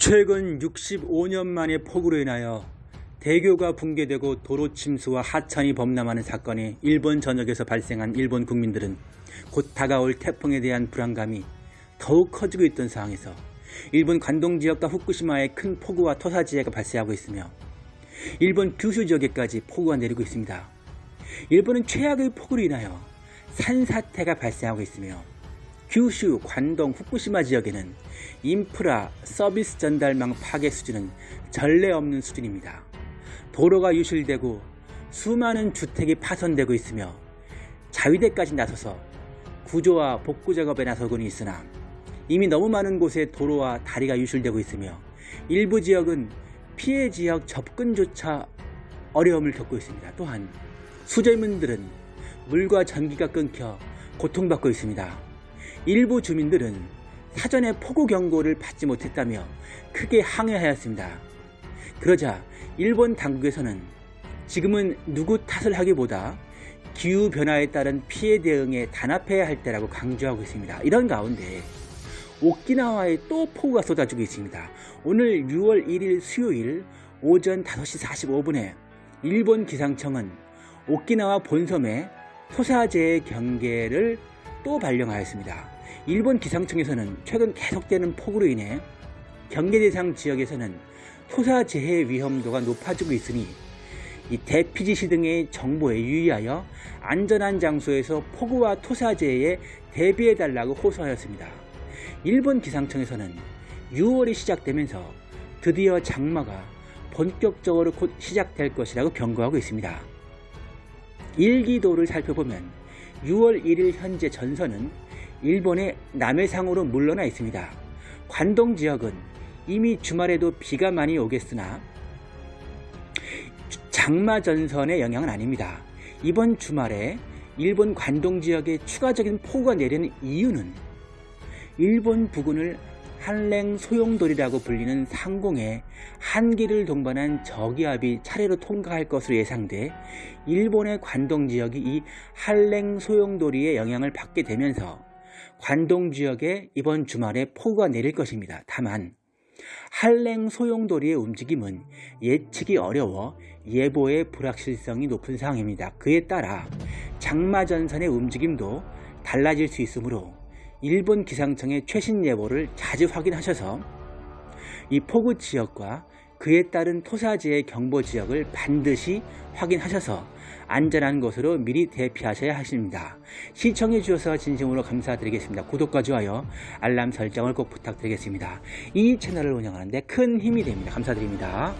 최근 65년 만에 폭우로 인하여 대교가 붕괴되고 도로 침수와 하천이 범람하는 사건이 일본 전역에서 발생한 일본 국민들은 곧 다가올 태풍에 대한 불안감이 더욱 커지고 있던 상황에서 일본 관동 지역과 후쿠시마에 큰 폭우와 토사지해가 발생하고 있으며 일본 규슈 지역에까지 폭우가 내리고 있습니다. 일본은 최악의 폭우로 인하여 산사태가 발생하고 있으며 규슈, 관동, 후쿠시마 지역에는 인프라, 서비스 전달망 파괴 수준은 전례 없는 수준입니다. 도로가 유실되고 수많은 주택이 파손되고 있으며 자위대까지 나서서 구조와 복구 작업에 나서고는 있으나 이미 너무 많은 곳에 도로와 다리가 유실되고 있으며 일부 지역은 피해 지역 접근조차 어려움을 겪고 있습니다. 또한 수재민들은 물과 전기가 끊겨 고통받고 있습니다. 일부 주민들은 사전에 폭우 경고를 받지 못했다며 크게 항의하였습니다. 그러자 일본 당국에서는 지금은 누구 탓을 하기보다 기후변화에 따른 피해 대응에 단합해야 할 때라고 강조하고 있습니다. 이런 가운데 오키나와에 또 폭우가 쏟아지고 있습니다. 오늘 6월 1일 수요일 오전 5시 45분에 일본 기상청은 오키나와 본섬에 토사재해 경계를 또 발령하였습니다. 일본 기상청에서는 최근 계속되는 폭우로 인해 경계 대상 지역에서는 토사 재해 위험도가 높아지고 있으니 이 대피지시 등의 정보에 유의하여 안전한 장소에서 폭우와 토사재해에 대비해달라고 호소하였습니다. 일본 기상청에서는 6월이 시작되면서 드디어 장마가 본격적으로 곧 시작될 것이라고 경고하고 있습니다. 일기도를 살펴보면 6월 1일 현재 전선은 일본의 남해상으로 물러나 있습니다. 관동 지역은 이미 주말에도 비가 많이 오겠으나 장마 전선의 영향은 아닙니다. 이번 주말에 일본 관동 지역에 추가적인 폭우가 내리는 이유는 일본 부근을 한랭 소용돌이라고 불리는 상공에 한기를 동반한 저기압이 차례로 통과할 것으로 예상돼 일본의 관동 지역이 이 한랭 소용돌이의 영향을 받게 되면서 관동 지역에 이번 주말에 폭우가 내릴 것입니다. 다만 한랭 소용돌이의 움직임은 예측이 어려워 예보의 불확실성이 높은 상황입니다. 그에 따라 장마전선의 움직임도 달라질 수 있으므로 일본 기상청의 최신 예보를 자주 확인하셔서 이 폭우 지역과 그에 따른 토사지의 경보 지역을 반드시 확인하셔서 안전한 곳으로 미리 대피하셔야 하십니다. 시청해 주셔서 진심으로 감사드리겠습니다. 구독과 좋아요, 알람 설정을 꼭 부탁드리겠습니다. 이 채널을 운영하는데 큰 힘이 됩니다. 감사드립니다.